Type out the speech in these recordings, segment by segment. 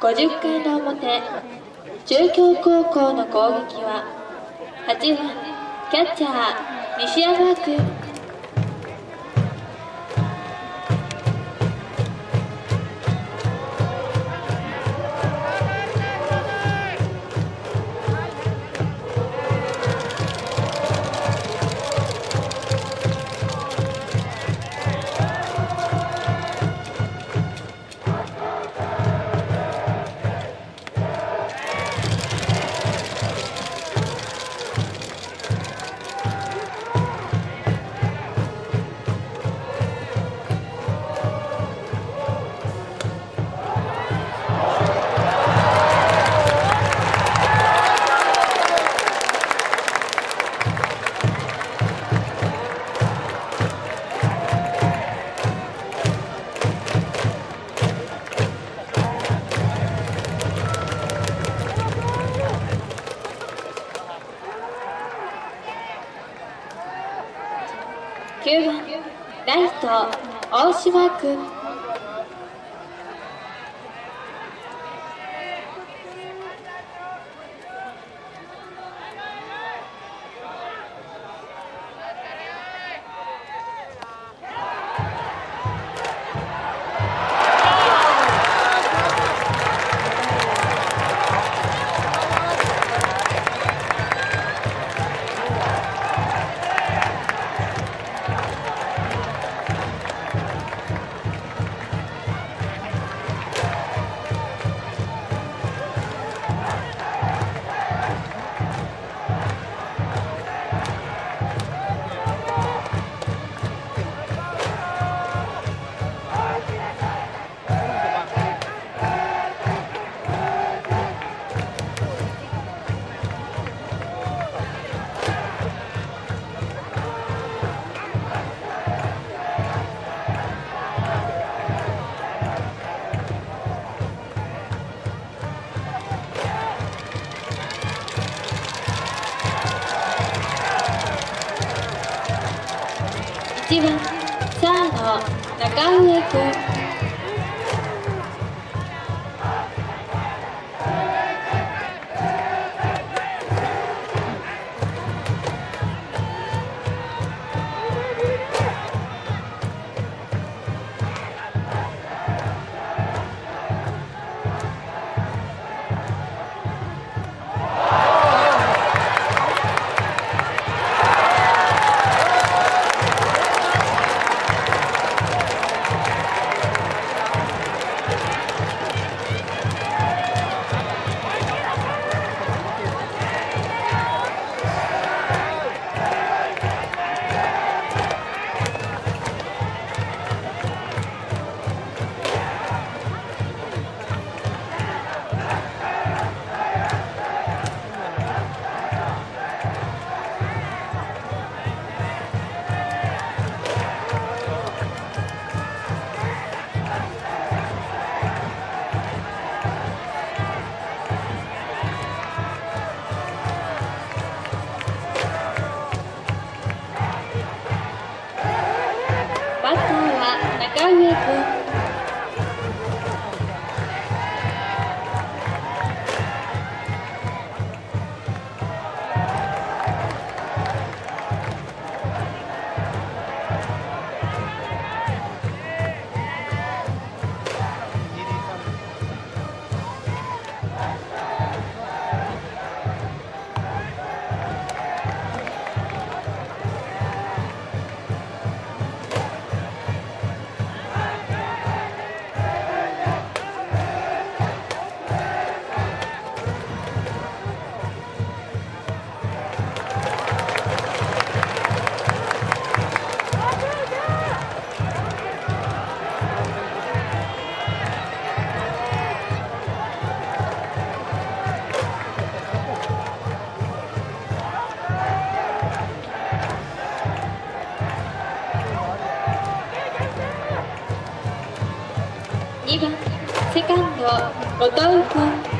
50回の表中京高校の攻撃は8番キャッチャー西山君。9番ライト大島君1番サード中上君 it. 2番セカンド後藤君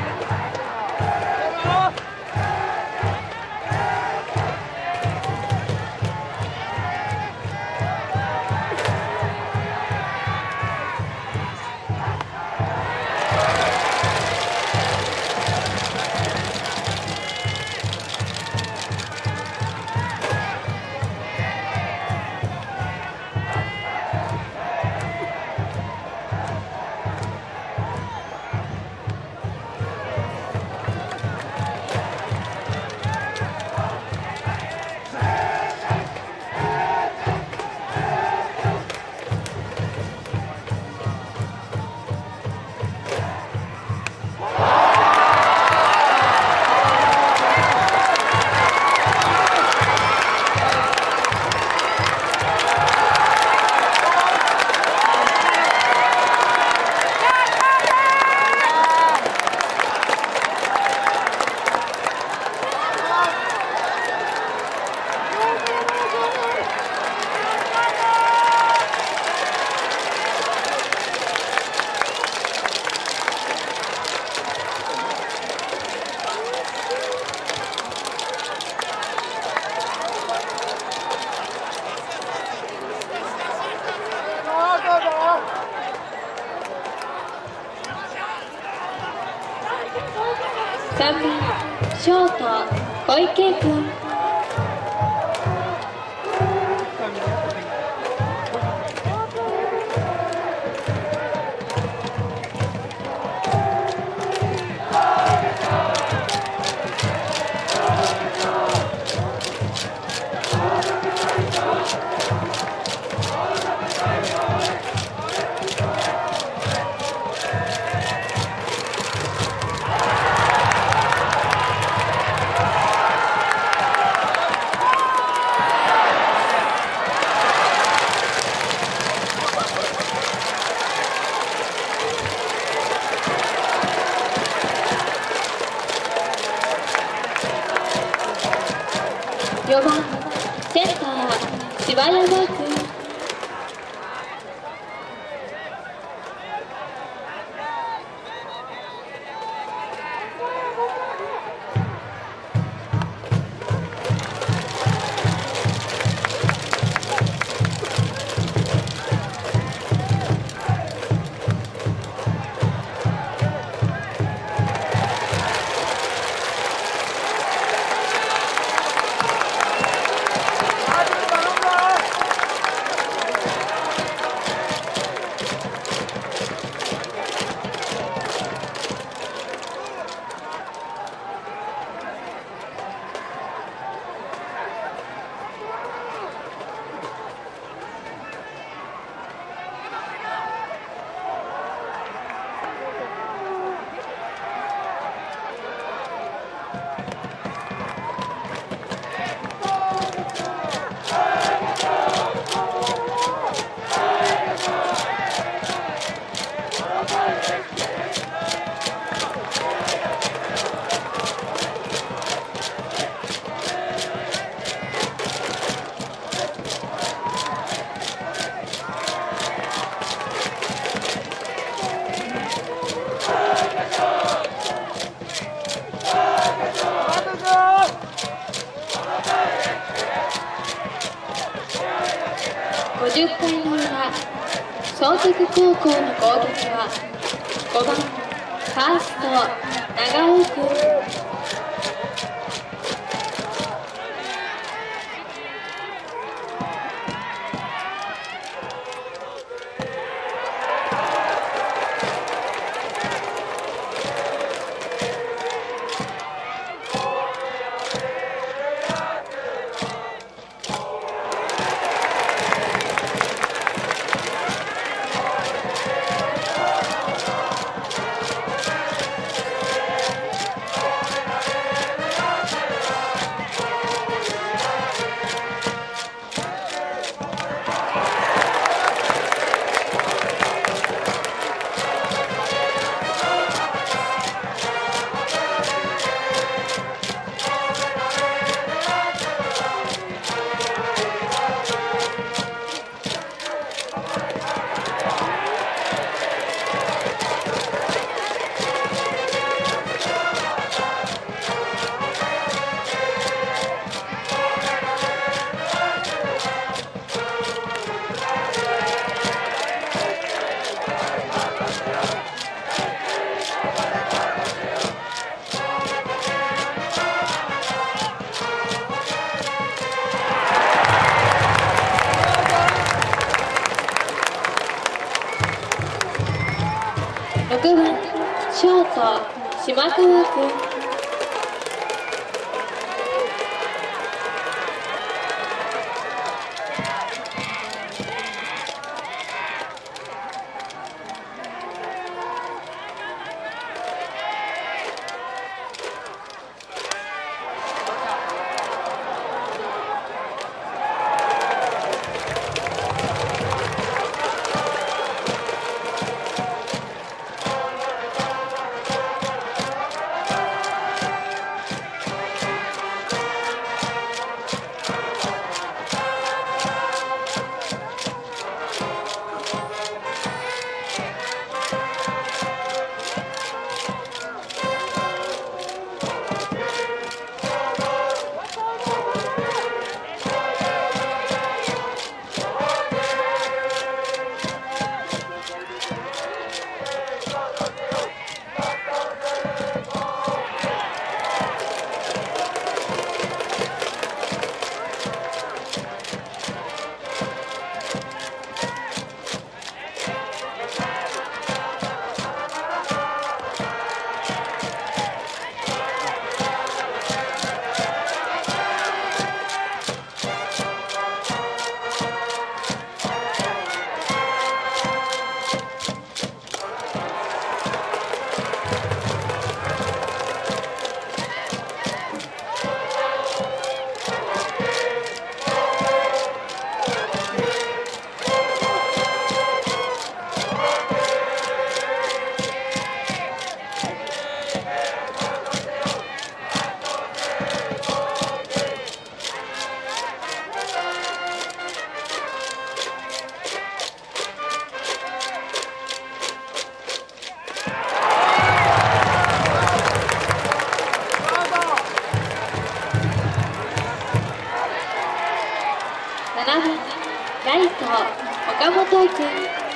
4番センター柴山君総督高校の攻撃はショート島川君 Hallelujah. Acabou vou pouquinho.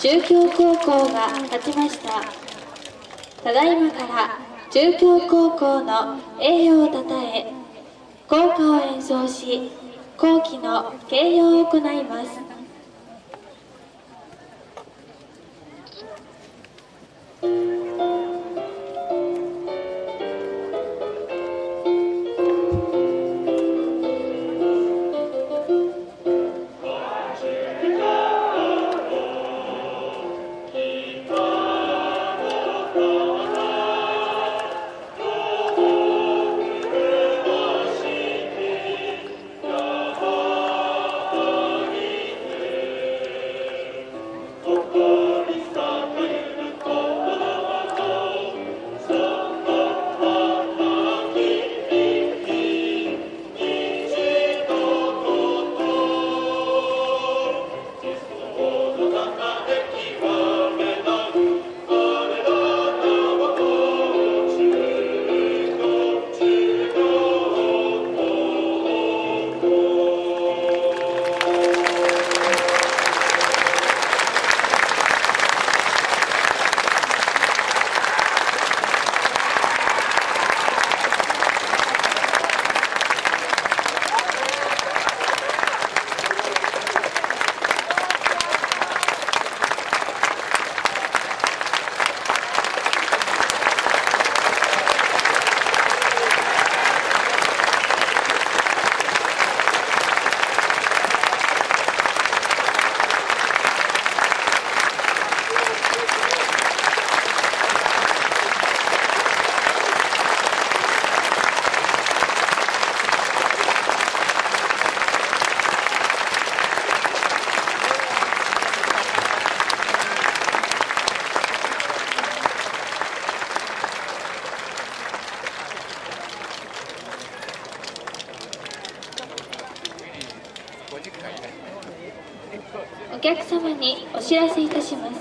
中京高校が勝ちました。ただいまから中京高校の栄誉をたたえ校歌を演奏し校旗の掲揚を行います。客様にお知らせいたします。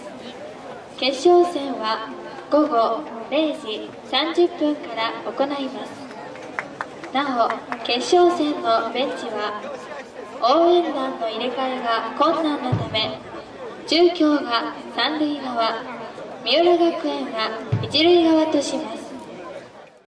決勝戦は午後0時30分から行います。なお決勝戦のベンチは応援団の入れ替えが困難なため中京が三塁側三浦学園が一塁側とします。